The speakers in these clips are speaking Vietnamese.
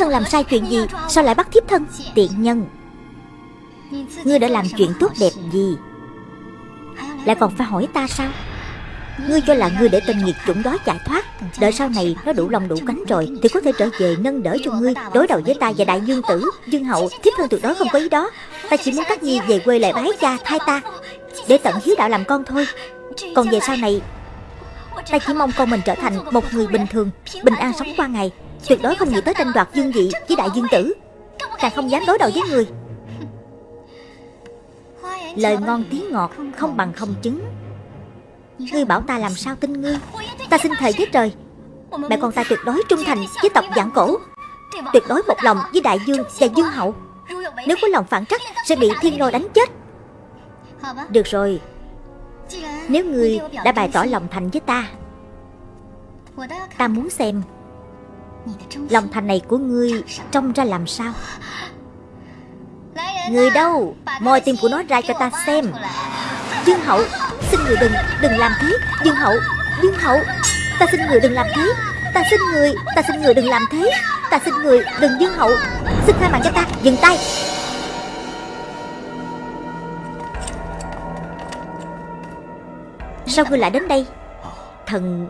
thân làm sai chuyện gì, Sao lại bắt thiếp thân? Tiện nhân. Ngươi đã làm chuyện tốt đẹp gì? Lại còn phải hỏi ta sao? Ngươi cho là ngươi để tên nghiệt chủng đó chạy thoát. Đợi sau này nó đủ lòng đủ cánh rồi Thì có thể trở về nâng đỡ cho ngươi, Đối đầu với ta và đại dương tử. Dương hậu, thiếp thân tuyệt đối không có ý đó. Ta chỉ muốn các nhi về quê lại bái cha, thay ta, Để tận hiếu đạo làm con thôi. Còn về sau này, Ta chỉ mong con mình trở thành một người bình thường, Bình an sống qua ngày. Tuyệt đối không nghĩ tới tranh đoạt dương vị với đại dương tử. Càng không dám đối đầu với người. Lời ngon tiếng ngọt không bằng không chứng Ngươi bảo ta làm sao tin ngươi? Ta xin thề với trời, Mẹ con ta tuyệt đối trung thành với tộc giảng cổ. Tuyệt đối một lòng với đại dương và dương hậu. Nếu có lòng phản trắc, Sẽ bị thiên lôi đánh chết. Được rồi. Nếu ngươi đã bày tỏ lòng thành với ta Ta muốn xem Lòng thành này của ngươi Trông ra làm sao? Người đâu? Moi tim của nó ra cho ta xem. Dương hậu, Xin người đừng Đừng làm thế. Dương hậu Dương hậu, Ta xin người đừng làm thế. Ta xin người, Ta xin người đừng làm thế. Ta xin người đừng Dương hậu, Xin tha mạng cho ta. Dừng tay. Sao ngươi lại đến đây? Thần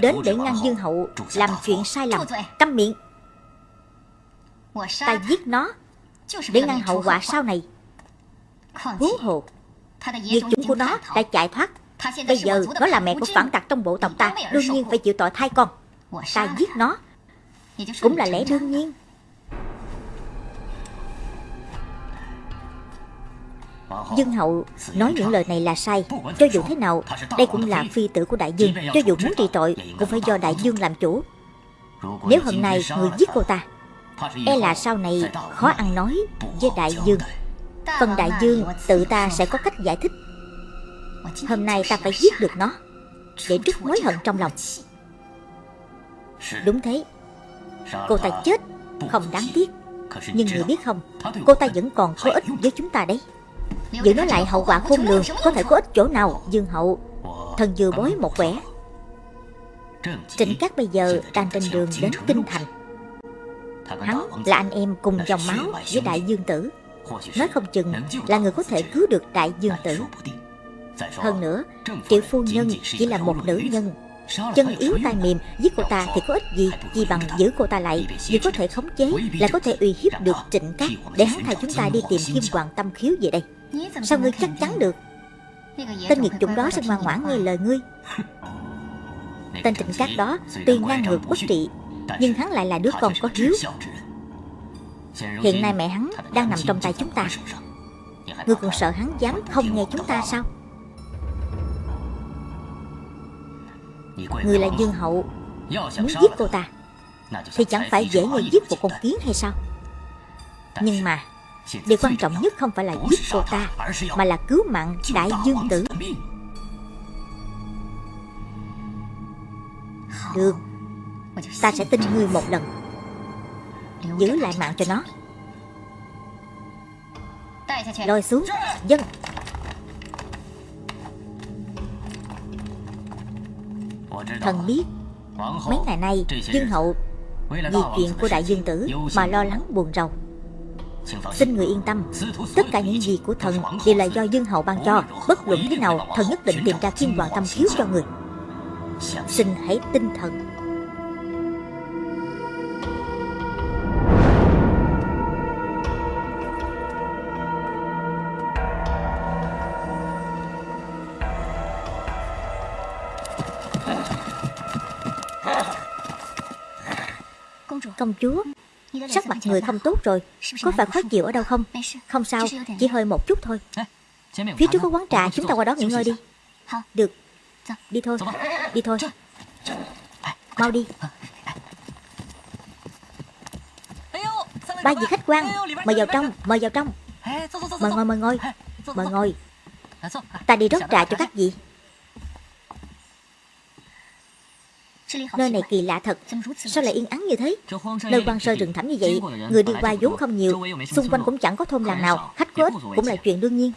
Đến để ngăn Dương hậu Làm chuyện sai lầm, Câm miệng. Ta giết nó Để ngăn hậu quả sau này. Huống hồ Diệt chủng của nó đã chạy thoát. Bây giờ nó là mẹ của phản tặc trong bộ tộc ta, Đương nhiên phải chịu tội thay con. Ta giết nó Cũng là lẽ đương nhiên. Dương hậu nói những lời này là sai. Cho dù thế nào, Đây cũng là phi tử của đại dương. Cho dù muốn trị tội, Cũng phải do đại dương làm chủ. Nếu hôm nay người giết cô ta E là sau này khó ăn nói với đại dương. Phần đại dương tự ta sẽ có cách giải thích. Hôm nay ta phải giết được nó, Để trút mối hận trong lòng. Đúng thế. Cô ta chết, Không đáng tiếc. Nhưng người biết không, Cô ta vẫn còn có ích với chúng ta đấy. Vậy nó lại hậu quả khôn lường, Có thể có ích chỗ nào Dương hậu. Thần vừa bối một quẻ. Trịnh Cát bây giờ đang trên đường đến Kinh Thành. Hắn là anh em cùng dòng máu với Đại Dương Tử. Nói không chừng là người có thể cứu được Đại Dương Tử. Hơn nữa Triệu phu nhân chỉ là một nữ nhân. Chân yếu tay mềm, Giết cô ta thì có ích gì? Chỉ bằng giữ cô ta lại? Vì có thể khống chế Là có thể uy hiếp được trịnh cát. Để hắn thay chúng ta đi tìm kim hoàng tâm khiếu về đây. Sao ngươi chắc chắn được? Tên nghiệt chủng đó sẽ ngoan ngoãn nghe lời ngươi. Tên trịnh cát đó Tuy ngang ngược bất trị Nhưng hắn lại là đứa con có hiếu Hiện nay mẹ hắn đang nằm trong tay chúng ta. Ngươi còn sợ hắn dám không nghe chúng ta sao? Người là Dương Hậu. Muốn giết cô ta Thì chẳng phải dễ như giết một con kiến hay sao? Nhưng mà Điều quan trọng nhất không phải là giết cô ta Mà là cứu mạng Đại Dương Tử. Được. Ta sẽ tin ngươi một lần. Giữ lại mạng cho nó. Lôi xuống. Dân. Thần biết Mấy ngày nay Dương Hậu Vì chuyện của đại dương tử Mà lo lắng buồn rầu Xin người yên tâm. Tất cả những gì của thần Đều là do Dương Hậu ban cho. Bất luận thế nào, Thần nhất định tìm ra kim hoàng tâm khiếu cho người. Xin hãy tin thần. Công chúa. Sắc mặt người không tốt rồi. Có phải khó chịu ở đâu không? Không sao, Chỉ hơi một chút thôi. Phía trước có quán trà, Chúng ta qua đó nghỉ ngơi đi. Được. Đi thôi. Đi thôi. Mau đi. Ba vị khách quan, Mời vào trong, Mời vào trong. Mời ngồi mời ngồi. Mời ngồi. Ta đi rót trà cho các vị. Nơi này kỳ lạ thật. Sao lại yên ắng như thế? Nơi quan sơ rừng thẳm như vậy Người đi qua vốn không nhiều Xung quanh cũng chẳng có thôn làng nào Khách có cũng là chuyện đương nhiên.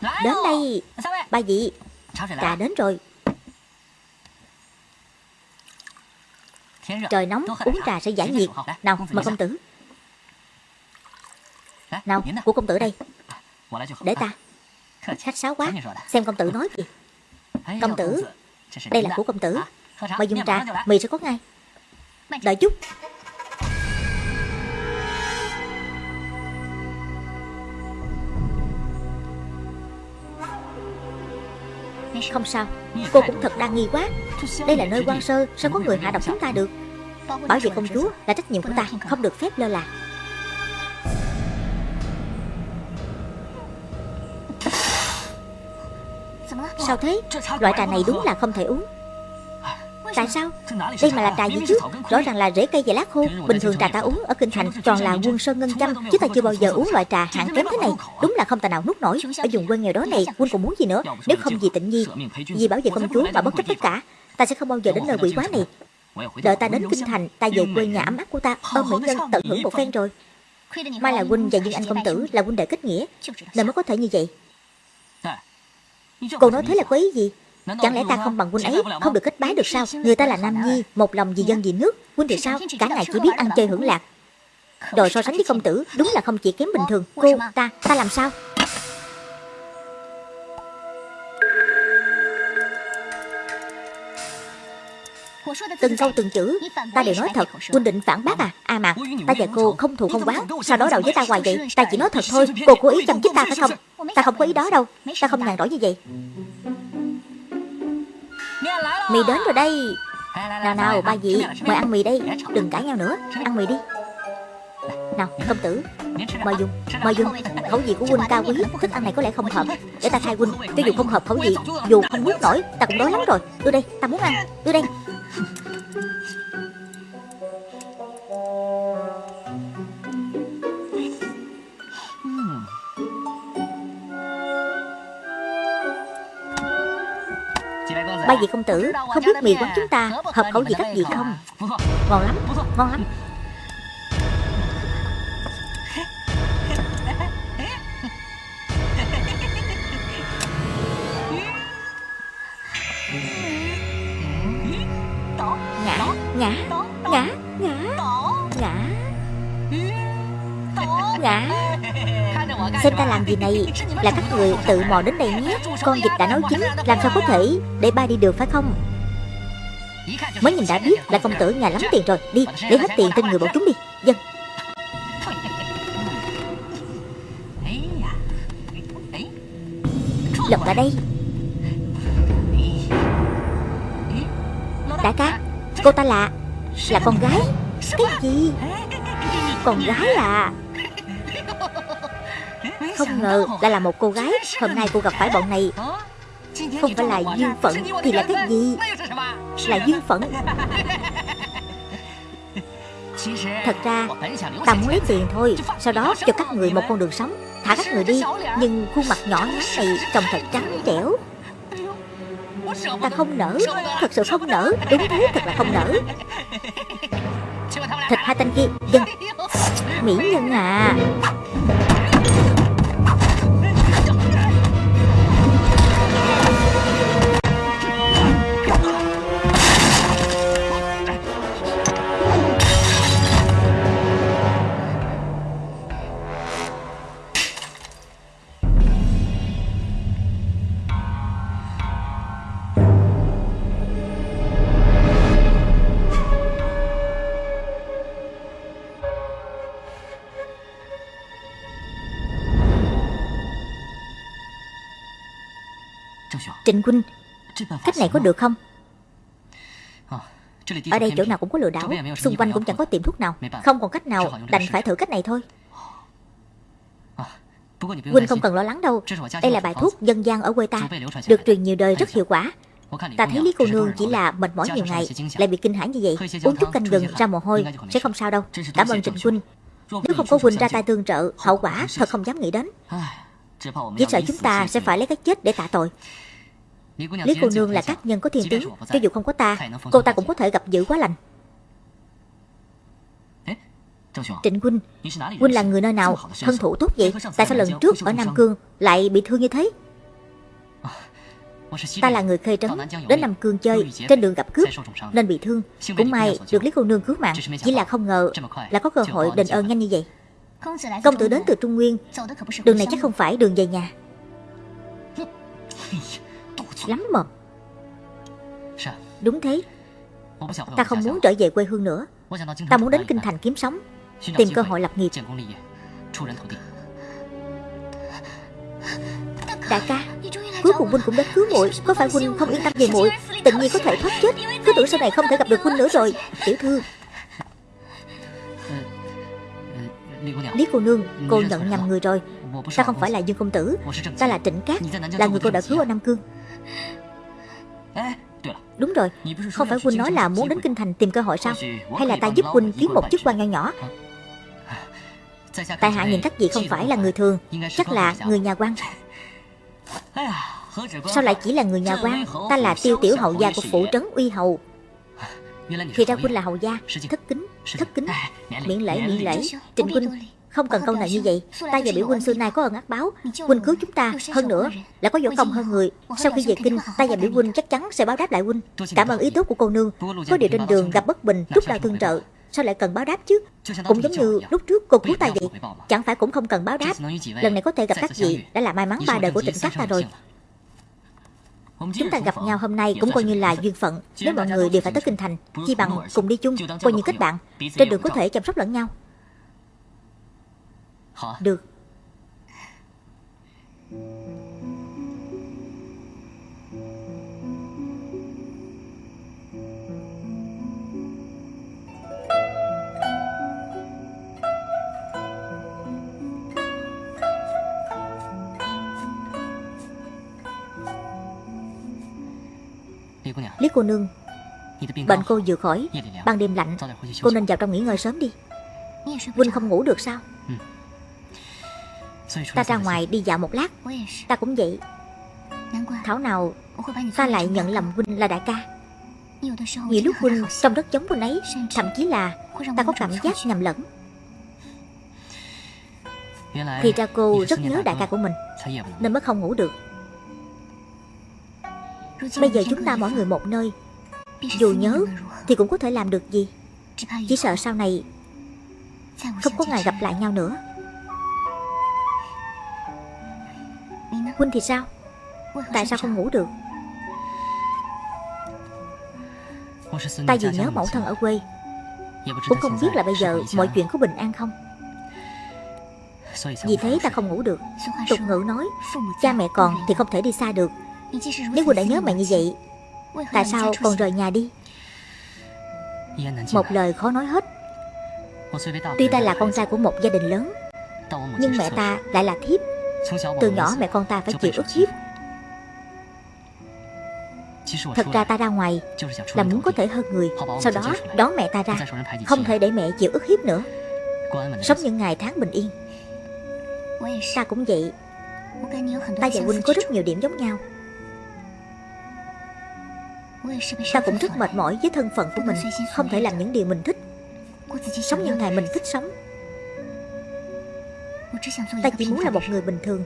Đến đây Ba vị Trà đến rồi. Trời nóng uống trà sẽ giải nhiệt. Nào mời công tử. Nào của công tử đây. Để ta. Khách sáo quá. Xem công tử nói gì. Công tử. Đây là của công tử Mời dùng trà. Mì sẽ có ngay. Đợi chút. Không sao. Cô cũng thật đa nghi quá. Đây là nơi quan sơ Sao có người hạ độc chúng ta được? Bảo vệ công chúa là trách nhiệm của ta Không được phép lơ là. Sao thế? Loại trà này đúng là không thể uống Tại sao Đây mà là trà gì chứ Rõ ràng là rễ cây và lá khô Bình thường trà ta uống ở Kinh Thành Toàn là quân sơn ngân châm Chứ ta chưa bao giờ uống loại trà hạng kém thế này Đúng là không tài nào nuốt nổi Ở vùng quê nghèo đó này Quân còn muốn gì nữa Nếu không vì tịnh nhi Vì bảo vệ công chúa mà bất chấp tất cả Ta sẽ không bao giờ đến nơi quỷ quá này Đợi ta đến Kinh Thành Ta về quê nhà ấm áp của ta Ôm mỹ nhân tận hưởng một phen rồi Mai là huynh và Dương Anh công tử là huynh đệ kết nghĩa Nên mới có thể như vậy Cô nói thế là có ý gì Chẳng lẽ ta không bằng huynh ấy? Không được kết bái được sao? Người ta là Nam Nhi Một lòng vì dân vì nước. Huynh thì sao? Cả ngày chỉ biết ăn chơi hưởng lạc. Rồi so sánh với công tử Đúng là không chỉ kém bình thường. Cô ta Ta làm sao? Từng câu từng chữ. Ta đều nói thật Huynh định phản bác à. À mà Ta và cô không thù không quán Sao đối đầu với ta hoài vậy. Ta chỉ nói thật thôi Cô cố ý chăm chích ta phải không? Ta không có ý đó đâu. Ta không nhàn rỗi như vậy Mì đến rồi đây. Nào nào ba vị Mời ăn mì đây Đừng cãi nhau nữa. Ăn mì đi. Nào công tử Mời dùng Mời dùng. Khẩu vị của huynh cao quý Thức ăn này có lẽ không hợp. Để ta thay huynh. Cho dù không hợp khẩu vị Dù không nuốt nổi Ta cũng đói lắm rồi. Đưa đây Ta muốn ăn. Đưa đây Ba vị công tử, Không biết mì quán chúng ta Hợp khẩu vị các vị không? Ngon lắm Ngon lắm. Xem ta làm gì này. Là các người tự mò đến đây nhé. Con vịt đã nấu chín Làm sao có thể? Để ba đi được phải không? Mới nhìn đã biết là công tử nhà lắm tiền rồi. Đi, lấy hết tiền trên người bọn chúng đi. Dân. Lộc ở đây. Đại ca Cô ta là Là con gái. Cái gì? Con gái à? Không ngờ là là một cô gái. Hôm nay cô gặp phải bọn này. Không phải là duyên phận Thì là cái gì? Là duyên phận Thật ra Ta muốn lấy tiền thôi. Sau đó cho các người một con đường sống. Thả các người đi Nhưng khuôn mặt nhỏ nhắn này Trông thật trắng trẻo. Ta không nỡ. Thật sự không nỡ. Đúng thế thật là không nỡ. Thịt hai tên kia? Dân. Mỹ nhân à Trịnh Huynh Cách này có được không? Ở đây chỗ nào cũng có lừa đảo Xung quanh cũng chẳng có tiệm thuốc nào. Không còn cách nào Đành phải thử cách này thôi. Huynh không cần lo lắng đâu. Đây là bài thuốc dân gian ở quê ta Được truyền nhiều đời rất hiệu quả. Ta thấy Lý cô nương chỉ là mệt mỏi nhiều ngày Lại bị kinh hãi như vậy. Uống chút canh gừng ra mồ hôi Sẽ không sao đâu. Cảm ơn Trịnh Huynh Nếu không có Huynh ra tay tương trợ Hậu quả thật không dám nghĩ đến Chỉ sợ chúng ta sẽ phải lấy cái chết để tạ tội. Lý cô nương là các nhân có thiên tướng. Cho dù không có ta Cô ta cũng có thể gặp dữ quá lành. Trịnh Huynh Huynh là người nơi nào Thân thủ tốt vậy? Tại sao lần trước ở Nam Cương Lại bị thương như thế? Ta là người khê trấn Đến Nam Cương chơi Trên đường gặp cướp Nên bị thương. Cũng may được Lý cô nương cứu mạng. Chỉ là không ngờ Là có cơ hội đền ơn nhanh như vậy Công tử đến từ Trung Nguyên. Đường này chắc không phải đường về nhà. Lắm mồm. Đúng thế. Ta không muốn trở về quê hương nữa. Ta muốn đến Kinh Thành kiếm sống. Tìm cơ hội lập nghiệp. Đại ca Cuối cùng huynh cũng đến cứu muội. Có phải huynh không yên tâm về muội? Tự nhiên có thể thoát chết. Cứ tưởng sau này không thể gặp được huynh nữa rồi. Tiểu thư Lý cô nương. Cô nhận nhầm người rồi. Ta không phải là Dương Công Tử Ta là Trịnh Cát Là người cô đã cứu ở Nam Cương. Đúng rồi Không phải huynh nói là muốn đến Kinh Thành tìm cơ hội sao? Hay là ta giúp huynh kiếm một chức quan nho nhỏ? Tại hạ nhìn các vị không phải là người thường. Chắc là người nhà quan. Sao lại chỉ là người nhà quan? Ta là tiêu tiểu hậu gia của phủ trấn uy hầu Thì ra huynh là hầu gia Thất kính Thất kính. Miễn lễ miễn lễ Trịnh huynh không cần câu nào như vậy. Ta và biểu huynh xưa nay có ơn ác báo. Huynh cứu chúng ta Hơn nữa Là có võ công hơn người. Sau khi về kinh Ta và biểu huynh chắc chắn sẽ báo đáp lại huynh Cảm ơn ý tốt của cô nương. Có điều trên đường gặp bất bình Rút đau tương trợ. Sao lại cần báo đáp chứ? Cũng giống như lúc trước cô cứu ta vậy. Chẳng phải cũng không cần báo đáp. Lần này có thể gặp các vị Đã là may mắn ba đời của trịnh cát ta rồi Chúng ta gặp nhau hôm nay cũng coi như là duyên phận. Nếu mọi người đều phải tới kinh thành Chi bằng cùng đi chung Coi như kết bạn Trên đường có thể chăm sóc lẫn nhau. Được Lý cô nương Bệnh cô vừa khỏi Ban đêm lạnh. Cô nên vào trong nghỉ ngơi sớm đi. Huynh không ngủ được sao? Ta ra ngoài đi dạo một lát. Ta cũng vậy. Thảo nào Ta lại nhận lầm Huynh là đại ca. Nhiều lúc Huynh trông rất giống Huynh ấy Thậm chí là Ta có cảm giác nhầm lẫn. Thì ra cô rất nhớ đại ca của mình Nên mới không ngủ được Bây giờ chúng ta mỗi người một nơi. Dù nhớ Thì cũng có thể làm được gì. Chỉ sợ sau này Không có ngày gặp lại nhau nữa. Huynh thì sao? Tại sao không ngủ được? Ta vì nhớ mẫu thân ở quê. Cũng không biết là bây giờ Mọi chuyện có bình an không. Vì thế ta không ngủ được. Tục ngữ nói, Cha mẹ còn thì không thể đi xa được nếu cô đã nhớ mẹ như vậy Tại sao còn rời nhà đi? Một lời khó nói hết. Tuy ta là con trai của một gia đình lớn Nhưng mẹ ta lại là thiếp. Từ nhỏ mẹ con ta phải chịu ức hiếp. Thật ra ta ra ngoài Là muốn có thể hơn người. Sau đó đón mẹ ta ra. Không thể để mẹ chịu ức hiếp nữa. Sống những ngày tháng bình yên. Ta cũng vậy. Ta và Huynh có rất nhiều điểm giống nhau Ta cũng rất mệt mỏi với thân phận của mình, Không thể làm những điều mình thích. Sống những ngày mình thích sống. Ta chỉ muốn là một người bình thường,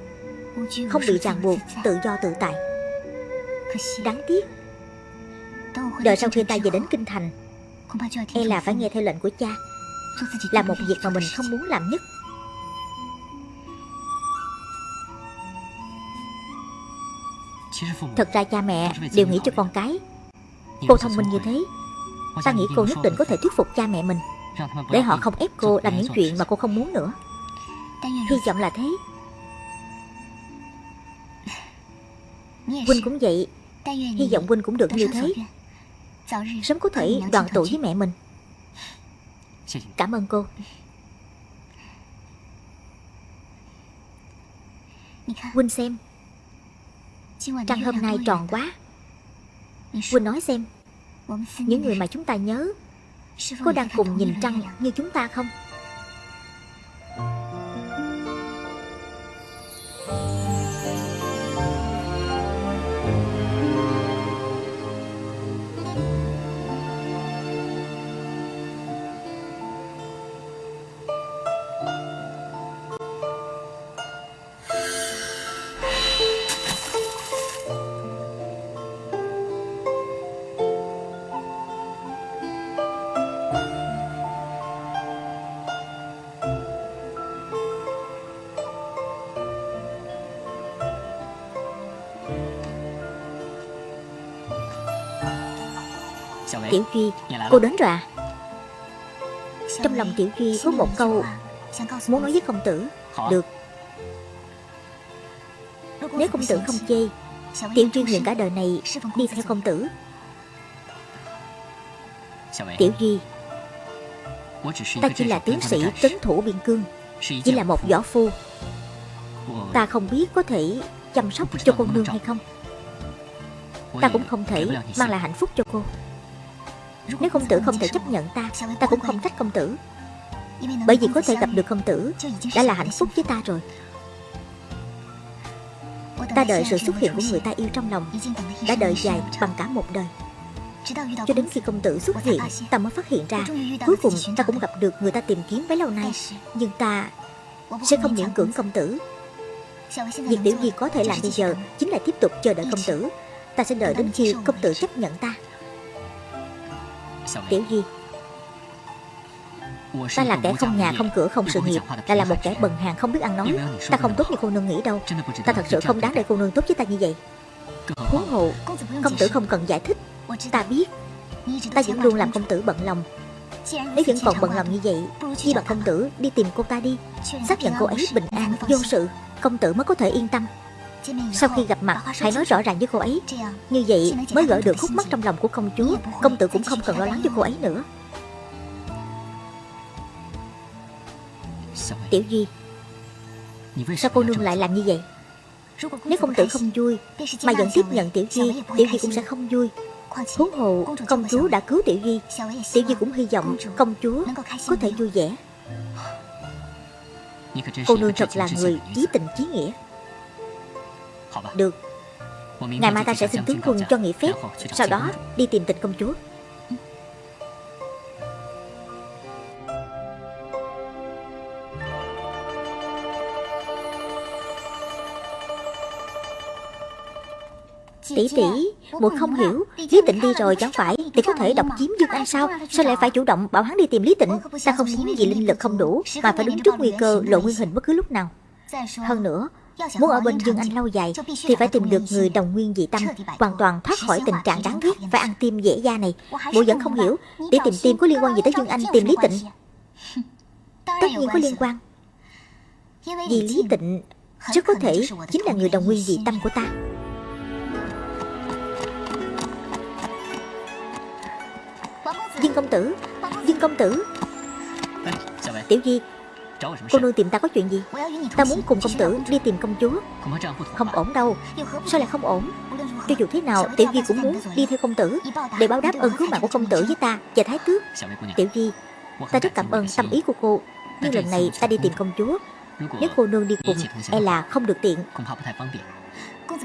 Không bị ràng buộc, Tự do, tự tại. Đáng tiếc. Đợi sau khi ta về đến Kinh Thành E là phải nghe theo lệnh của cha, Là một việc mà mình không muốn làm nhất. Thật ra cha mẹ đều nghĩ cho con cái. Cô thông minh như thế. Ta nghĩ cô nhất định có thể thuyết phục cha mẹ mình. Để họ không ép cô làm những chuyện mà cô không muốn nữa. Hy vọng là thế. Huynh cũng vậy. Hy vọng Huynh cũng được như thế. Sớm có thể đoàn tụ với mẹ mình. Cảm ơn cô. Huynh xem. Trăng hôm nay tròn quá. Huynh nói xem Những người mà chúng ta nhớ Có đang cùng nhìn trăng như chúng ta không Tiểu Duy Cô đến rồi à? Trong lòng Tiểu Duy có một câu Muốn nói với công tử. Được. Nếu công tử không chê Tiểu Duy nguyện cả đời này Đi theo công tử. Tiểu Duy Ta chỉ là tướng sĩ trấn thủ biên cương Chỉ là một võ phu. Ta không biết có thể chăm sóc cho cô nương hay không. Ta cũng không thể mang lại hạnh phúc cho cô nếu công tử không thể chấp nhận ta Ta cũng không trách công tử. Bởi vì có thể gặp được công tử, Đã là hạnh phúc với ta rồi. Ta đợi sự xuất hiện của người ta yêu trong lòng, Đã đợi dài bằng cả một đời. Cho đến khi công tử xuất hiện, Ta mới phát hiện ra, Cuối cùng ta cũng gặp được người ta tìm kiếm bấy lâu nay. Nhưng ta sẽ không miễn cưỡng công tử. Việc tiểu gì có thể làm bây giờ Chính là tiếp tục chờ đợi công tử. Ta sẽ đợi đến khi công tử chấp nhận ta. Tiểu Di Ta là kẻ không nhà không cửa không sự nghiệp Lại là một kẻ bần hàng không biết ăn nói Ta không tốt như cô nương nghĩ đâu Ta thật sự không đáng để cô nương tốt với ta như vậy Huống hộ Công tử không cần giải thích Ta biết Ta vẫn luôn làm công tử bận lòng Nếu vẫn còn bận lòng như vậy Chi bằng công tử đi tìm cô ta đi Xác nhận cô ấy bình an, vô sự Công tử mới có thể yên tâm sau khi gặp mặt, Hãy nói rõ ràng với cô ấy. Như vậy mới gỡ được khúc mắc trong lòng của công chúa. Công tử cũng không cần lo lắng cho cô ấy nữa. Tiểu Duy, Sao cô nương lại làm như vậy? Nếu công tử không vui, Mà vẫn tiếp nhận Tiểu Duy Tiểu Duy cũng sẽ không vui. Huống hồ, công chúa đã cứu Tiểu Duy. Tiểu Duy cũng hy vọng công chúa có thể vui vẻ. Cô nương thật là người chí tình chí nghĩa. Được. Ngày mai ta sẽ xin tướng quân cho nghỉ phép. Sau đó đi tìm tịch công chúa. Tỷ tỷ, muội không hiểu. Lý Tịnh đi rồi chẳng phải Thì có thể độc chiếm Dương Anh sao? Sao lại phải chủ động bảo hắn đi tìm Lý Tịnh? Ta không muốn vì linh lực không đủ Mà phải đứng trước nguy cơ lộ nguyên hình bất cứ lúc nào. Hơn nữa Muốn ở bên Dương Anh lâu dài Thì phải tìm được người đồng nguyên dị tâm Hoàn toàn thoát khỏi tình trạng đáng ghét Phải ăn tim dễ da này. Bộ vẫn không hiểu Để tìm tim có liên quan gì tới Dương Anh tìm Lý Tịnh. Tất nhiên có liên quan. Vì Lý Tịnh Rất có thể chính là người đồng nguyên dị tâm của ta. Dương công tử Dương công tử. Tiểu Di Cô nương tìm ta có chuyện gì? Ta muốn cùng công tử đi tìm công chúa. Không ổn đâu. Sao lại không ổn? Cho dù thế nào Tiểu Di cũng muốn đi theo công tử Để báo đáp ơn cứu mạng của công tử với ta. Và thái tước. Tiểu Di Ta rất cảm ơn tâm ý của cô. Nhưng lần này ta đi tìm công chúa. Nếu cô nương đi cùng E là không được tiện.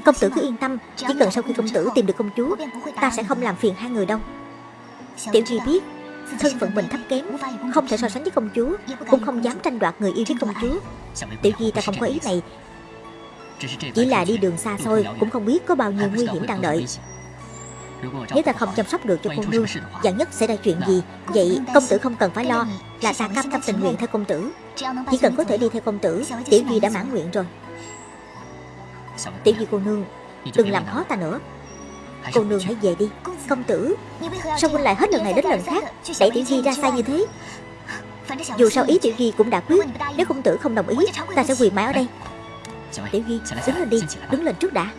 Công tử cứ yên tâm Chỉ cần sau khi công tử tìm được công chúa Ta sẽ không làm phiền hai người đâu. Tiểu Duy biết Thân phận mình thấp kém, Không thể so sánh với công chúa, Cũng không dám tranh đoạt người yêu với công chúa. Tiểu Di ta không có ý này, Chỉ là đi đường xa xôi Cũng không biết có bao nhiêu nguy hiểm đang đợi. Nếu ta không chăm sóc được cho cô nương Dạng nhất sẽ ra chuyện gì, Vậy công tử không cần phải lo, Là ta cam tâm tình nguyện theo công tử. Chỉ cần có thể đi theo công tử, Tiểu Di đã mãn nguyện rồi. Tiểu Di cô nương, Đừng làm khó ta nữa. Cô nương hãy về đi Công tử. Sao huynh lại hết lần này đến lần khác? Đẩy Tiểu Di ra sai như thế? Dù sao ý Tiểu Di cũng đã quyết. Nếu công tử không đồng ý Ta sẽ quỳ mãi ở đây. Tiểu Di đứng lên đi Đứng lên trước đã.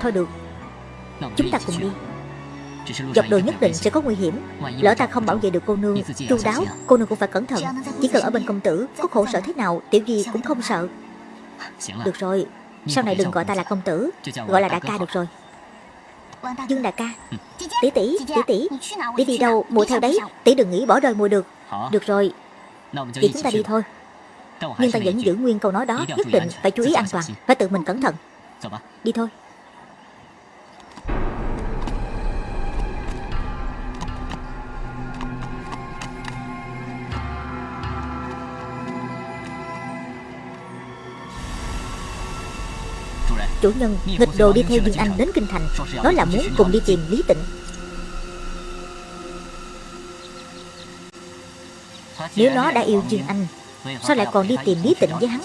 Thôi được. Chúng ta cùng đi Dọc đường nhất định sẽ có nguy hiểm. Lỡ ta không bảo vệ được cô nương Chu đáo Cô nương cũng phải cẩn thận. Chỉ cần ở bên công tử Có khổ sở thế nào Tiểu Di cũng không sợ. Được rồi Sau này đừng gọi ta là công tử. Gọi là đại ca được rồi. Dương đại ca. Tỷ tỷ Tỷ tỷ. Tỷ đi đâu Mùa theo đấy. Tỷ đừng nghĩ bỏ rơi mùa được. Được rồi. Vậy chúng ta đi thôi. Nhưng ta vẫn giữ nguyên câu nói đó. Nhất định phải chú ý an toàn Phải tự mình cẩn thận. Đi thôi Chủ nhân, nghịch đồ đi theo Dương Anh đến Kinh Thành. Nói là muốn cùng đi tìm Lý Tịnh. Nếu nó đã yêu Dương Anh, Sao lại còn đi tìm Lý Tịnh với hắn?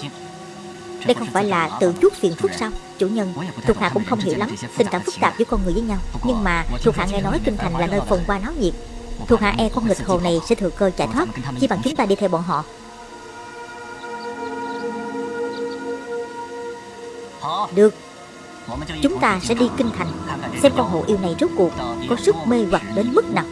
Đây không phải là tự chuốc phiền phức sao? Chủ nhân, Thuộc hạ cũng không hiểu lắm, Tình cảm phức tạp giữa con người với nhau. Nhưng mà thuộc hạ nghe nói Kinh Thành là nơi phồn hoa náo nhiệt. Thuộc hạ e con nghịch hồ này sẽ thừa cơ chạy thoát Chỉ bằng chúng ta đi theo bọn họ. Được. Chúng ta sẽ đi kinh thành, Xem con hồ yêu này rốt cuộc Có sức mê hoặc đến mức nào.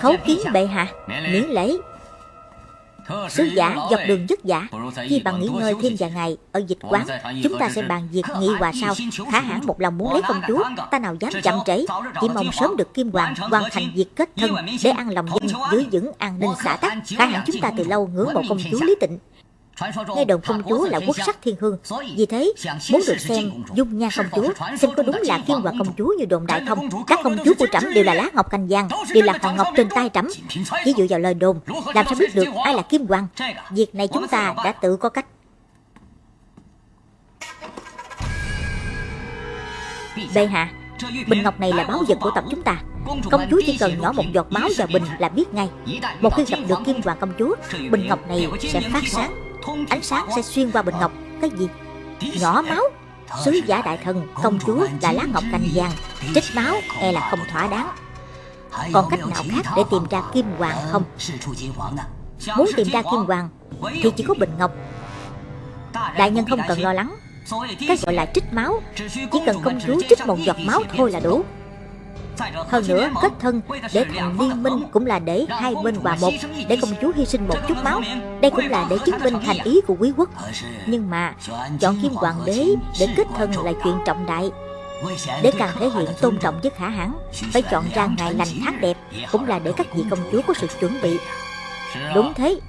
Khấu kiến bệ hạ, Miễn lễ. Sứ giả dọc đường dứt giả Khi bằng nghỉ ngơi thêm vài ngày Ở dịch quán Chúng ta sẽ bàn việc nghị hòa sao Khả hãn một lòng muốn lấy công chúa Ta nào dám chậm trễ Chỉ mong sớm được Kim Hoàng hoàn thành việc kết thân Để ăn lòng dân giữ vững an ninh xã tắc. Khả hãn chúng ta từ lâu ngưỡng mộ công chúa Lý Tịnh Nghe đồn công chúa là quốc sắc thiên hương. Vì thế muốn được xem dung nha công chúa Xem có đúng là kim hoàng công chúa như đồn đại không? Các công chúa của trẫm đều là lá ngọc cành vàng Đều là hòn ngọc trên tay trẫm. Chỉ dựa vào lời đồn Làm sao biết được ai là kim hoàng. Việc này chúng ta đã tự có cách. Bệ hạ Bình ngọc này là báu vật của tộc chúng ta. Công chúa chỉ cần nhỏ một giọt máu vào bình là biết ngay. Một khi gặp được kim hoàng công chúa Bình ngọc này sẽ phát sáng Ánh sáng sẽ xuyên qua bình ngọc. Cái gì? Nhỏ máu. Sứ giả đại thần Công chúa là lá ngọc cành vàng Trích máu e là không thỏa đáng. Còn cách nào khác để tìm ra kim hoàng không? Muốn tìm ra kim hoàng Thì chỉ có bình ngọc. Đại nhân không cần lo lắng. Cái gọi là trích máu. Chỉ cần công chúa trích một giọt máu thôi là đủ hơn nữa, kết thân để thành liên minh cũng là để hai bên hòa một, Để công chúa hy sinh một chút máu. Đây cũng là để chứng minh thành ý của quý quốc. Nhưng mà, chọn kim hoàng đế để kết thân là chuyện trọng đại. Để càng thể hiện tôn trọng với khả hãn, Phải chọn ra ngày lành tháng đẹp, Cũng là để các vị công chúa có sự chuẩn bị. Đúng thế,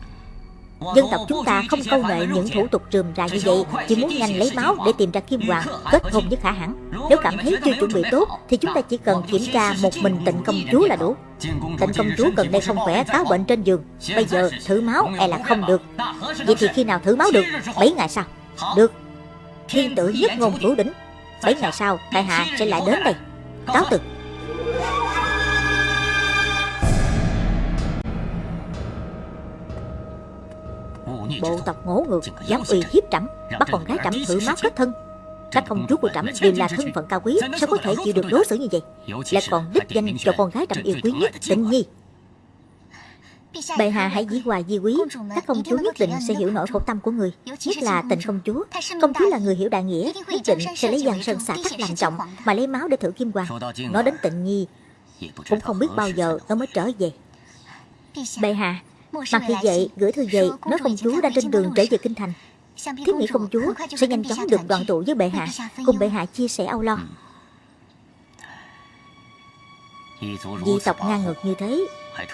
Dân tộc chúng ta không câu nệ những thủ tục trườm rà như vậy, Chỉ muốn nhanh lấy máu để tìm ra Kim Hoàng, Kết hôn với Khả Hãn. Nếu cảm thấy chưa chuẩn bị tốt Thì chúng ta chỉ cần kiểm tra một mình tịnh công chúa là đủ. Tịnh công chúa gần đây không khỏe cáo bệnh trên giường. Bây giờ thử máu e là không được? Vậy thì khi nào thử máu được? 7 ngày sau. Được. Thiên tử nhất ngôn cửu đỉnh. 7 ngày sau Tại hạ sẽ lại đến đây. Cáo từ. Bộ tộc ngỗ ngược Dám uy hiếp trẫm. Bắt con gái trẫm thử máu kết thân các công chúa của trẫm đều là thân phận cao quý, Sao có thể chịu được đối xử như vậy? Lại còn đích danh cho con gái trẫm yêu quý nhất Tịnh Nhi. Bệ hạ hãy dĩ hòa di quý. Các công chúa nhất định sẽ hiểu nỗi khổ tâm của người, Nhất là tịnh công chúa. Công chúa là người hiểu đại nghĩa, Nhất định sẽ lấy giang sơn xả cách làm trọng Mà lấy máu để thử kim hoàng. Nói đến tịnh nhi, Cũng không biết bao giờ nó mới trở về. Bệ hạ, Mặc thì vậy, gửi thư về, Nói công chúa đang trên đường trở về kinh thành. Thiếp nghĩ công chúa sẽ nhanh chóng được đoàn tụ với bệ hạ Cùng bệ hạ chia sẻ âu lo. Dị tộc ngang ngược như thế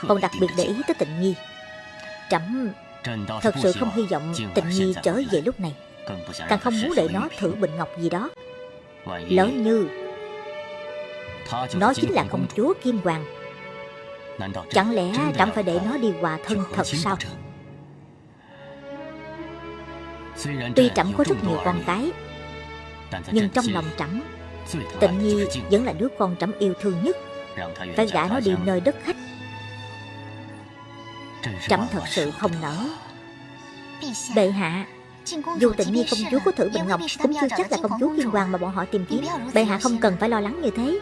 Còn đặc biệt để ý tới tịnh nhi. Trẫm Thật sự không hy vọng tịnh nhi trở về lúc này. Càng không muốn để nó thử bình ngọc gì đó. Lỡ như Nó chính là công chúa Kim Hoàng. Chẳng lẽ trẫm phải để nó đi hòa thân thật sao Tuy trẫm có rất nhiều con cái Nhưng trong lòng trẫm Tịnh Nhi vẫn là đứa con trẫm yêu thương nhất. Phải gả nó đi nơi đất khách. Trẫm thật sự không nỡ. Bệ hạ Dù tịnh nhi công chúa có thử bình ngọc Cũng chưa chắc là công chúa Kim Hoàng mà bọn họ tìm kiếm. Bệ hạ không cần phải lo lắng như thế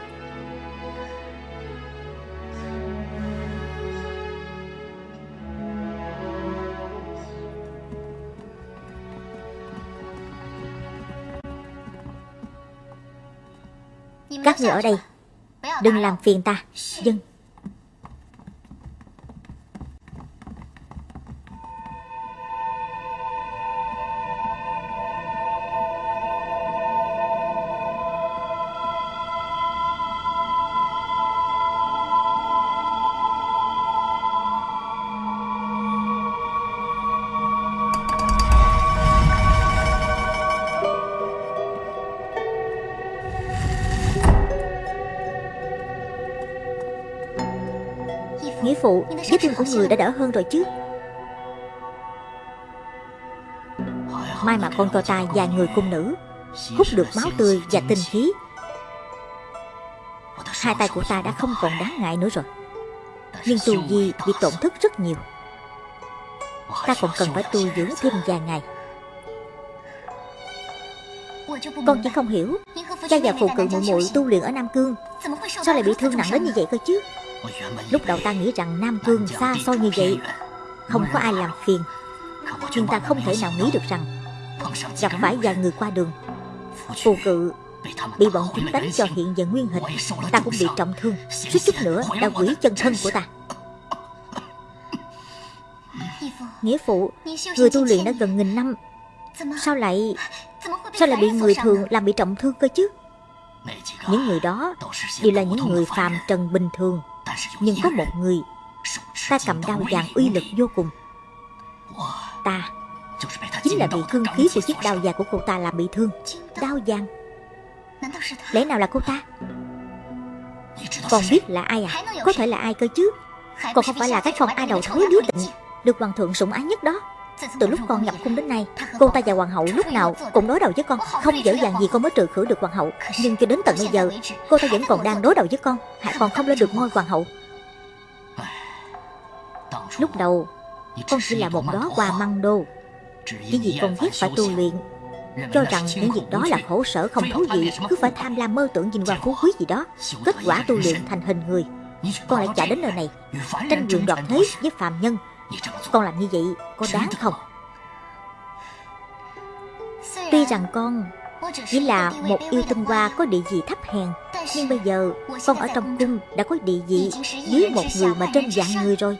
Người ở đây. Đừng làm phiền ta. Dân Nghĩa phụ Vết thương của người đã đỡ hơn rồi chứ. Mai mà con cho ta vài người cung nữ Hút được máu tươi và tinh khí. Hai tay của ta đã không còn đáng ngại nữa rồi. Nhưng tu vi bị tổn thất rất nhiều. Ta còn cần phải tu dưỡng thêm vài ngày. Con chỉ không hiểu. Cha và phụ cự muội muội tu luyện ở Nam Cương Sao lại bị thương nặng đến như vậy cơ chứ Lúc đầu ta nghĩ rằng Nam Cương xa xôi như vậy Không có ai làm phiền. Nhưng ta không thể nào nghĩ được rằng Gặp phải vài người qua đường. Phù cự Bị bọn chúng đánh cho hiện giờ nguyên hình. Ta cũng bị trọng thương. Suýt chút nữa đã quỷ chân thân của ta. Nghĩa phụ Người tu luyện đã gần nghìn năm. Sao lại Sao lại bị người thường làm bị trọng thương cơ chứ? Những người đó Đều là những người phàm trần bình thường nhưng có một người, Ta cầm đao vàng uy lực vô cùng. Ta Chính là bị cương khí của chiếc đao vàng của cô ta làm bị thương Đao vàng Lẽ nào là cô ta? Còn biết là ai à? Có thể là ai cơ chứ? Còn không phải là cái con A đầu thối đứa tịnh, Được hoàng thượng sủng ái nhất đó từ lúc con nhập cung đến nay Cô ta và hoàng hậu lúc nào cũng đối đầu với con. Không dễ dàng gì con mới trừ khử được hoàng hậu. Nhưng cho đến tận bây giờ Cô ta vẫn còn đang đối đầu với con. Hạ còn không lên được ngôi hoàng hậu. Lúc đầu Con chỉ là một đó hoa măng đô. Chỉ vì con ghét phải tu luyện. Cho rằng những việc đó là khổ sở không thú vị. Cứ phải tham lam mơ tưởng vinh hoa phú quý gì đó. Kết quả tu luyện thành hình người. Con lại chạy đến nơi này. Tranh quyền đoạt thế với phàm nhân con làm như vậy có đáng không? Tuy rằng con chỉ là một yêu tinh hoa có địa vị thấp hèn Nhưng bây giờ con ở trong cung đã có địa vị dưới một người mà trên dạng người rồi.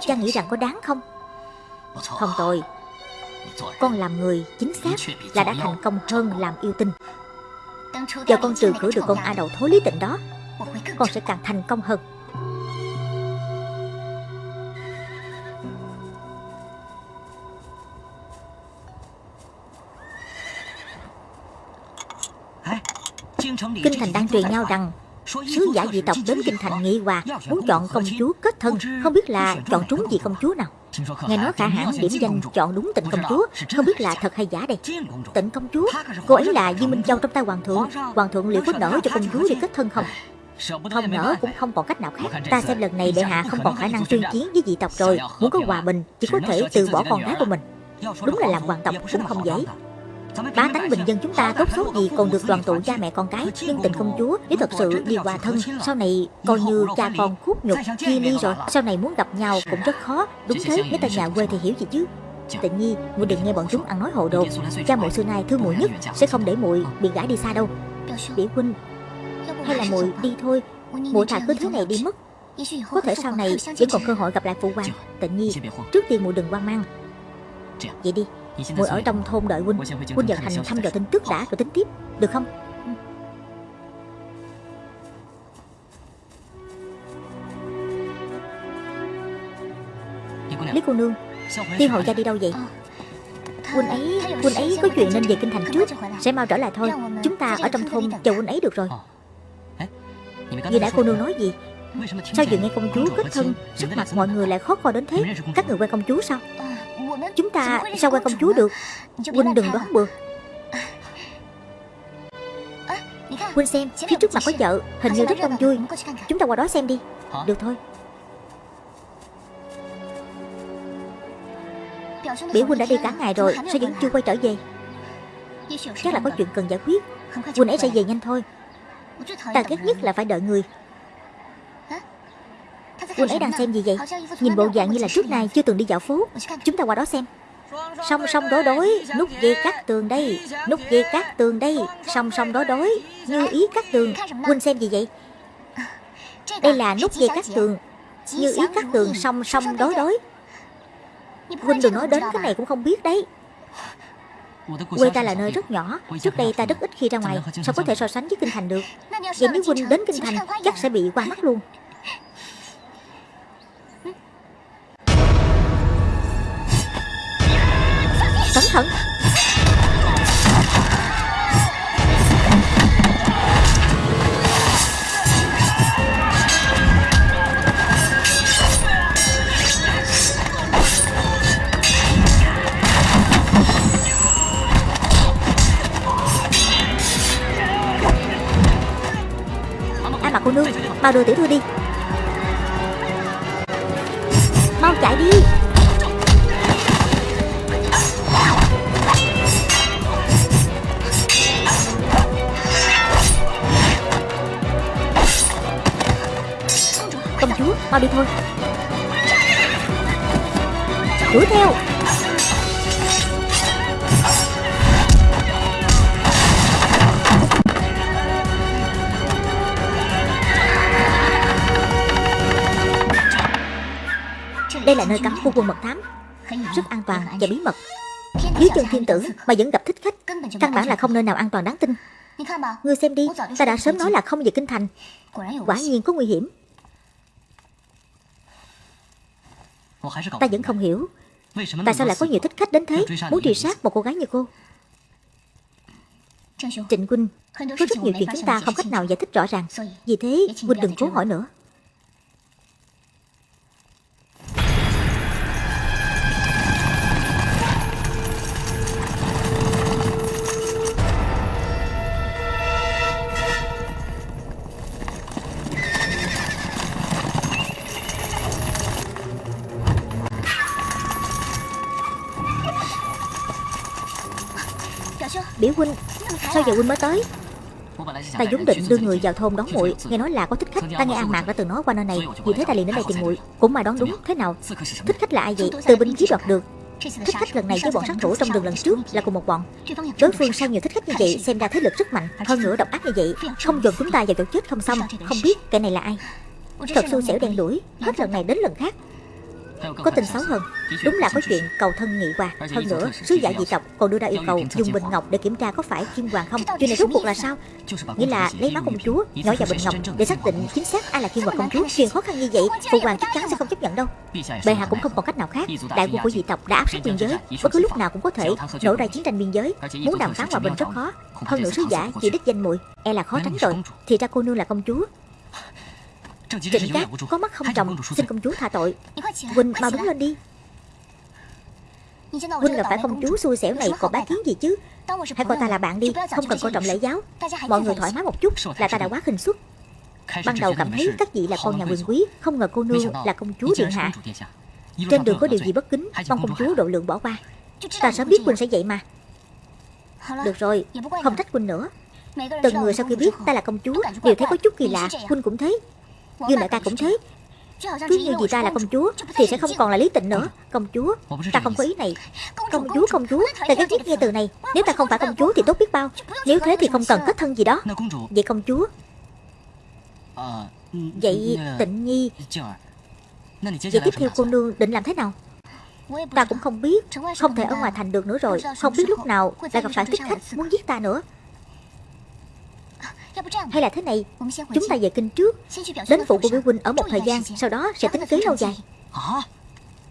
Cha nghĩ rằng có đáng không? Không tôi Con làm người chính xác là đã thành công hơn làm yêu tinh. Giờ con trừ khử được con A đầu thối lý tịnh đó. Con sẽ càng thành công hơn Kinh thành đang truyền nhau rằng Sứ giả dị tộc đến kinh thành nghị hòa Muốn chọn công chúa kết thân Không biết là chọn trúng gì công chúa nào Nghe nói khả hãn điểm danh chọn đúng tịnh công chúa Không biết là thật hay giả đây Tịnh công chúa Cô ấy là Di Minh Châu trong tay hoàng thượng Hoàng thượng liệu có nở cho công chúa đi kết thân không không nở cũng không còn cách nào khác Ta xem lần này đệ hạ không còn khả năng tuyên chiến với dị tộc rồi Muốn có hòa bình Chỉ có thể từ bỏ con gái của mình Đúng là làm hoàng tộc cũng không dễ Bá tánh bình dân chúng ta tốt xấu gì còn được đoàn tụ cha mẹ con cái Nhưng tình công chúa nếu thật sự đi hòa thân. Sau này coi như cha con khúc nhục chia ly rồi Sau này muốn gặp nhau cũng rất khó. Đúng thế nếu ta nhà quê thì hiểu gì chứ? Tự nhi, muội đừng nghe bọn chúng ăn nói hồ đồ. Cha muội xưa nay thương muội nhất Sẽ không để muội bị gã đi xa đâu. Biểu huynh Hay là muội đi thôi. Muội thà cứ thế này đi mất. Có thể sau này vẫn còn cơ hội gặp lại phụ hoàng. Tự nhi, trước tiên muội đừng quan mang Vậy đi Ngồi ở trong thôn đợi huynh. Huynh vào thành thăm dò tin tức đã rồi tính tiếp Được không? Lý cô nương Tiêu hậu gia đi đâu vậy? Huynh ấy Huynh ấy có chuyện nên về kinh thành trước. Sẽ mau trở lại thôi. Chúng ta ở trong thôn chờ huynh ấy được rồi. Vừa nãy cô nương nói gì? Sao vừa nghe công chúa kết thân Sắc mặt mọi người lại khó coi đến thế? Các người quen công chúa sao Chúng ta sao qua công chúa được? Huynh đừng đoán bừa. Huynh xem Phía trước mặt có chợ Hình như rất đông vui. Chúng ta qua đó xem đi. Được thôi. Biểu Huynh đã đi cả ngày rồi Sao vẫn chưa quay trở về. Chắc là có chuyện cần giải quyết. Huynh ấy sẽ về. nhanh thôi. Ta ghét nhất là phải đợi người Quân ấy đang xem gì vậy? Nhìn bộ dạng như là trước nay chưa từng đi dạo phố. Chúng ta qua đó xem. Song song đối đối, Nút dây cắt tường đây, Nút dây cắt tường đây. Song song đối đối, Như ý cắt tường. Quân xem gì vậy? Đây là nút dây cắt tường. Như ý cắt tường, song song đối đối. Huynh đừng nói đến cái này cũng không biết đấy. Quê ta là nơi rất nhỏ. Trước đây ta rất ít khi ra ngoài. Sao có thể so sánh với Kinh Thành được? Vậy nếu Huynh đến Kinh Thành, Chắc sẽ bị qua mắt luôn. thận. A mặt cô nương? Mau đưa tiểu thư đi. Mau chạy đi. Công mau đi thôi. Đuổi theo. Đây là nơi cấm của quân mật thám. Rất an toàn và bí mật. Dưới chân thiên tử mà vẫn gặp thích khách, Căn bản là không nơi nào an toàn đáng tin. Ngươi xem đi, Ta đã sớm nói là không về kinh thành. Quả nhiên có nguy hiểm. Ta vẫn không hiểu. Tại sao lại có nhiều thích khách đến thế? Muốn truy sát một cô gái như cô. Trịnh Quynh Có rất nhiều chuyện chúng ta không cách nào giải thích rõ ràng. Vì thế Quynh đừng cố hỏi nữa Biểu huynh, Sao giờ huynh mới tới? Ta vốn định đưa người vào thôn đón muội, Nghe nói là có thích khách. Ta nghe An Mạc đã từng nói qua nơi này Vì thế ta liền đến đây tìm muội. Cũng mà đón đúng, Thế nào? Thích khách là ai vậy? Từ binh khí đoạt được. Thích khách lần này với bọn sát thủ trong đường lần trước là cùng một bọn. Đối phương sao nhiều thích khách như vậy, Xem ra thế lực rất mạnh, Hơn nữa độc ác như vậy. Không dồn chúng ta vào chỗ chết không xong, Không biết cái này là ai. Thật xui xẻo đen đuổi Hết lần này đến lần khác có tin xấu hơn. Đúng là có chuyện cầu thân nghị hòa Hơn nữa sứ giả dị tộc còn đưa ra yêu cầu Dùng bình ngọc để kiểm tra có phải kim hoàng không? Chuyện này rốt cuộc là sao? Nghĩa là lấy máu công chúa nhỏ vào bình ngọc Để xác định chính xác ai là kim hoàng công chúa Chuyện khó khăn như vậy Phụ hoàng chắc chắn sẽ không chấp nhận đâu. Bệ hạ cũng không còn cách nào khác. Đại quân của dị tộc đã áp sát biên giới. Bất cứ lúc nào cũng có thể nổ ra chiến tranh biên giới. Muốn đàm phán hòa bình rất khó. Hơn nữa sứ giả chỉ đích danh muội E là khó tránh rồi. Thì ra cô nương là công chúa Trịnh Cát có mắt không trồng Xin công chúa tha tội. Huynh mau đứng lên đi. Huynh gặp phải công chúa xui xẻo này còn bá kiến gì chứ? Hãy coi ta là bạn đi Không cần coi trọng lễ giáo. Mọi người thoải mái một chút là ta đã quá khinh suất. Ban đầu cảm thấy các vị là con nhà quyền quý Không ngờ cô nương là công chúa điện hạ. Trên đường có điều gì bất kính Mong công chúa độ lượng bỏ qua. Ta sớm biết Huynh sẽ vậy mà. Được rồi Không trách Huynh nữa. Từng người sau khi biết ta là công chúa Đều thấy có chút kỳ lạ Huynh cũng thấy Dương đại ca cũng thế Cứ như gì ta là công chúa Thì sẽ không còn là lý tịnh nữa. Công chúa, Ta không có ý này. Công chúa công chúa, Ta ghét nhất nghe từ này. Nếu ta không phải công chúa thì tốt biết bao. Nếu thế thì không cần kết thân gì đó. Vậy công chúa? Vậy tịnh nhi, Vậy tiếp theo cô nương định làm thế nào? Ta cũng không biết. Không thể ở ngoài thành được nữa rồi. Không biết lúc nào lại gặp phải thích khách muốn giết ta nữa hay là thế này, Chúng ta về kinh trước. Đến phụ của biểu huynh ở một thời gian, Sau đó sẽ tính kế lâu dài.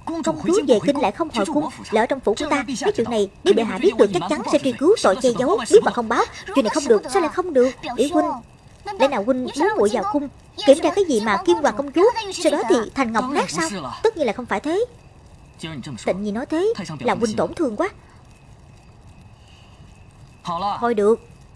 Công chúa về kinh lại không hồi cung, Lỡ trong phủ của ta. Mấy chuyện này, nếu bệ hạ biết được, chắc chắn sẽ truy cứu tội che giấu Biết mà không báo, Chuyện này không được, Sao lại không được? Biểu huynh, Lẽ nào huynh muốn muội vào cung, Kiểm tra cái gì mà kim hoàng công chúa? Sau đó thì thành ngọc nát sao? Tất nhiên là không phải thế. Tịnh nhi nói thế, Là huynh tổn thương quá. Thôi được.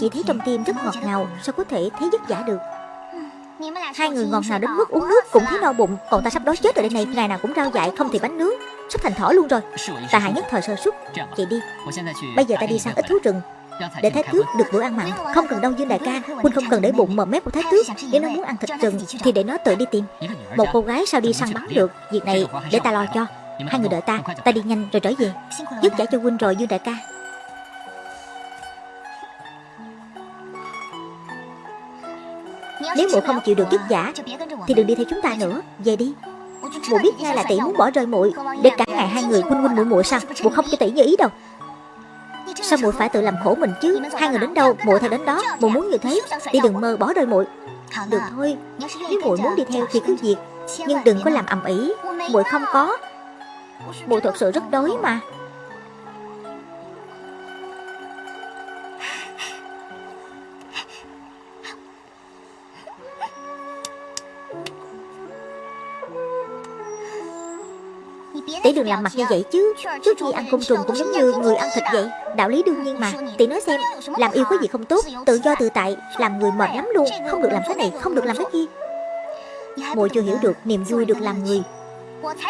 Chỉ thấy trong tim rất ngọt ngào Sao có thể thấy vất vả được? Hai người ngọt ngào đến mức uống nước cũng thấy no bụng. Còn ta sắp đói chết rồi đây này Ngày nào cũng rau dại không thì bánh nướng. Sắp thành thỏ luôn rồi. Ta hại nhất thời sơ suất. Vậy đi. Bây giờ ta đi săn ít thú rừng. Để thái tước được bữa ăn mặn Không cần đâu Dương đại ca. Huynh không cần để bụng mờ mép của thái tước Nếu nó muốn ăn thịt rừng Thì để nó tự đi tìm. Một cô gái sao đi săn bắn được. Việc này để ta lo cho. Hai người đợi ta. Ta đi nhanh rồi trở về. Dứt giải cho Huynh rồi Dương đại ca Nếu muội không chịu được chức giả, Thì đừng đi theo chúng ta nữa. Về đi. Muội biết ngay là tỷ muốn bỏ rơi muội, Để cả ngày hai người huynh huynh muội muội sao? Muội không cho tỷ như ý đâu. Sao muội phải tự làm khổ mình chứ? Hai người đến đâu, muội theo đến đó. Muội muốn như thế Đi đừng mơ bỏ rơi muội. Được thôi. Nếu muội muốn đi theo thì cứ việc, Nhưng đừng có làm ầm ĩ. Muội không có. Muội thật sự rất đói mà. Tỷ đừng làm mặt như vậy chứ? Trước khi ăn côn trùng cũng giống như người ăn thịt vậy. Đạo lý đương nhiên mà. Tỷ nói xem, Làm yêu có gì không tốt, Tự do tự tại, Làm người mệt lắm luôn, Không được làm cái này, Không được làm cái kia. Mùi chưa hiểu được, niềm vui được làm người.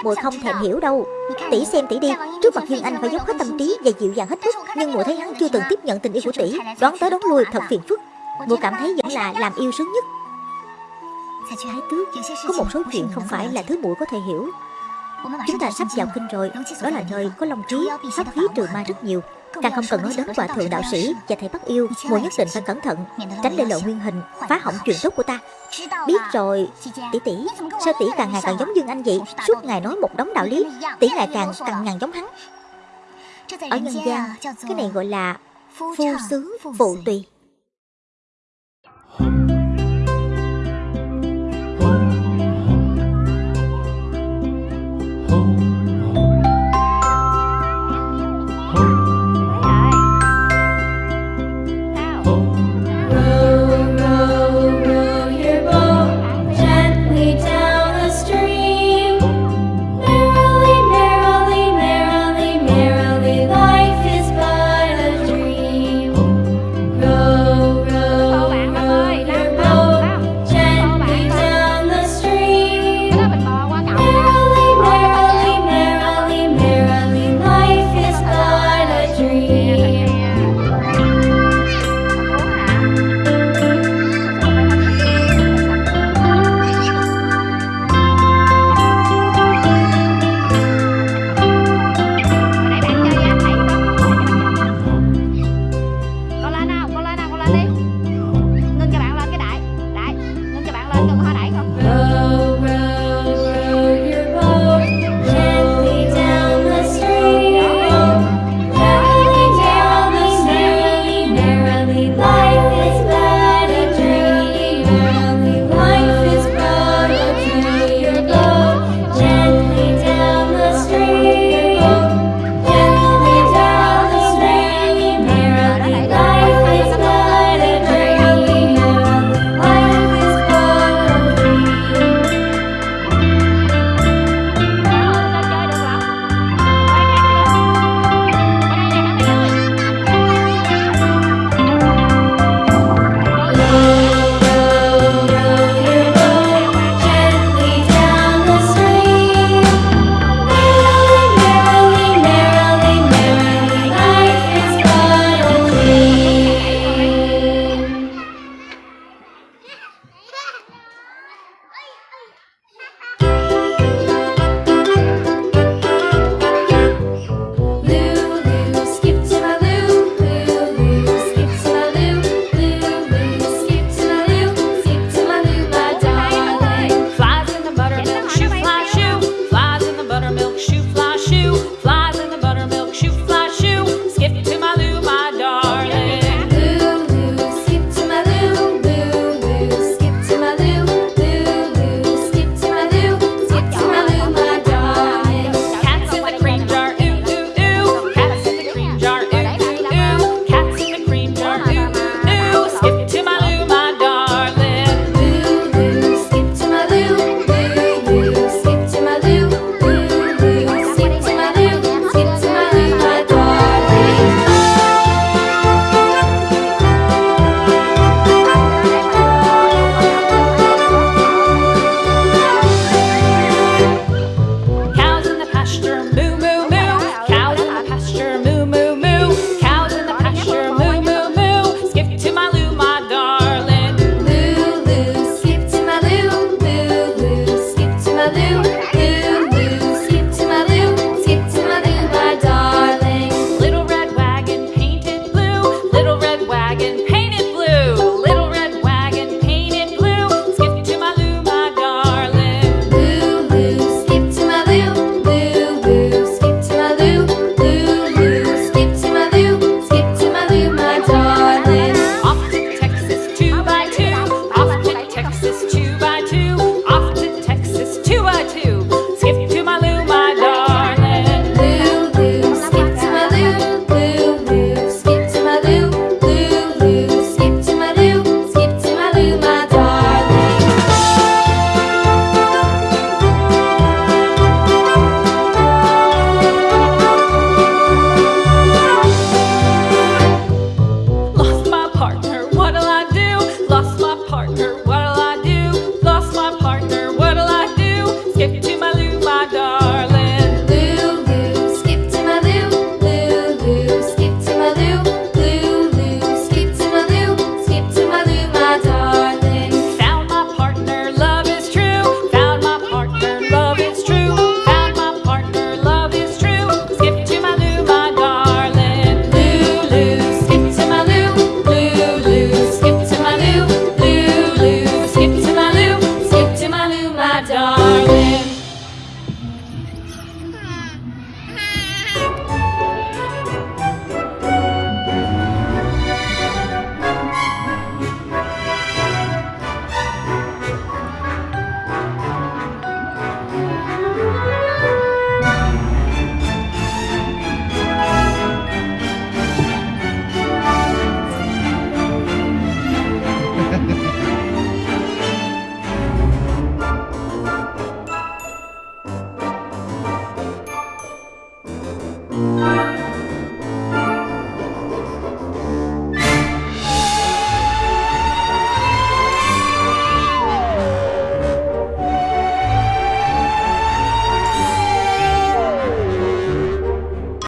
Mùi không thèm hiểu đâu. Tỷ xem tỷ đi, Trước mặt Dương Anh phải dốc hết tâm trí và dịu dàng hết mức, Nhưng mùi thấy hắn chưa từng tiếp nhận tình yêu của tỷ Đoán tới đoán lui thật phiền phức. Mùi cảm thấy vẫn là làm yêu sướng nhất. Thái tước, Có một số chuyện không phải là thứ muội có thể hiểu. Chúng ta sắp vào kinh rồi, Đó là nơi có long trí Pháp khí trừ ma rất nhiều. Càng không cần nói đến hòa thượng đạo sĩ và thầy bắt yêu Muội nhất định phải cẩn thận, Tránh để lộ nguyên hình, Phá hỏng chuyện tốt của ta. Biết rồi, Tỷ tỷ, Sao tỷ càng ngày càng giống Dương Anh vậy? Suốt ngày nói một đống đạo lý, Tỷ ngày càng càng ngàn giống hắn. Ở nhân gian, Cái này gọi là Phu sướng phụ tùy.